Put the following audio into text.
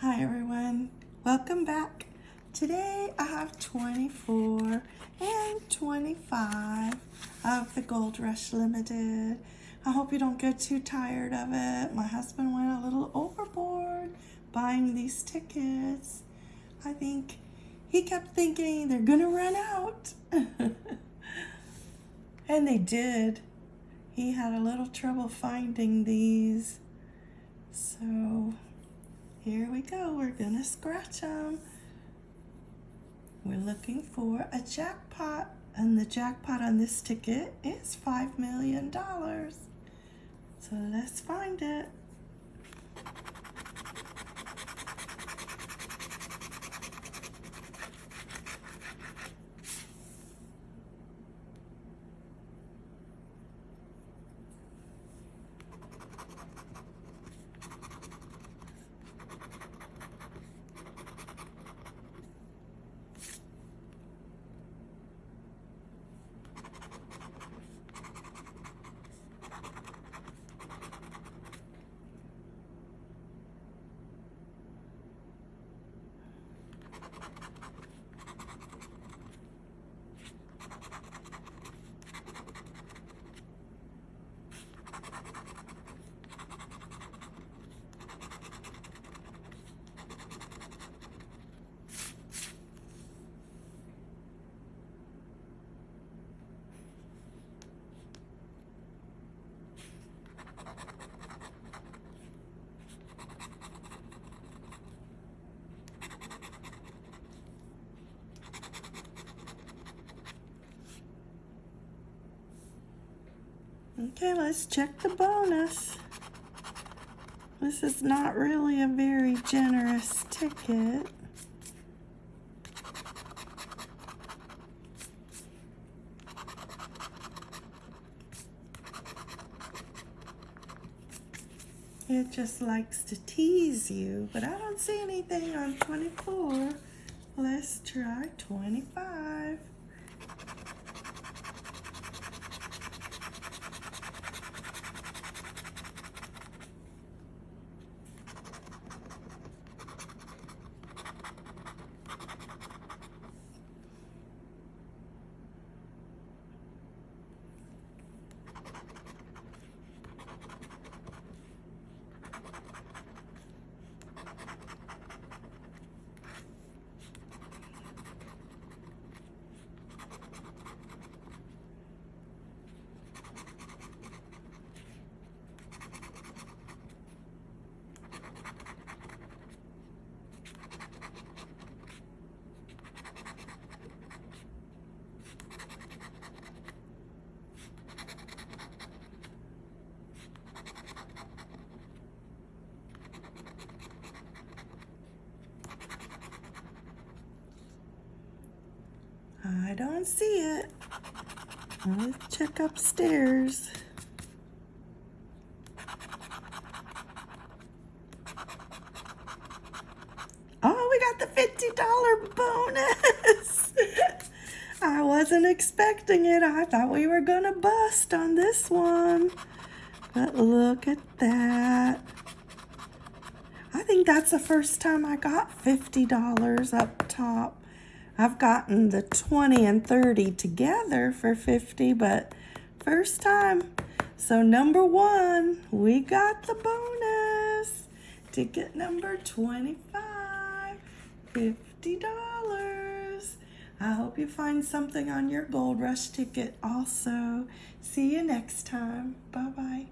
Hi everyone, welcome back. Today I have 24 and 25 of the Gold Rush Limited. I hope you don't get too tired of it. My husband went a little overboard buying these tickets. I think he kept thinking they're gonna run out. and they did. He had a little trouble finding these. So here we go. We're going to scratch them. We're looking for a jackpot. And the jackpot on this ticket is $5 million. So let's find it. Okay, let's check the bonus. This is not really a very generous ticket. It just likes to tease you, but I don't see anything on 24. Let's try 25. I don't see it. Let's check upstairs. Oh, we got the $50 bonus. I wasn't expecting it. I thought we were going to bust on this one. But look at that. I think that's the first time I got $50 up top. I've gotten the 20 and 30 together for 50, but first time. So number one, we got the bonus. Ticket number 25, $50. I hope you find something on your Gold Rush ticket also. See you next time. Bye-bye.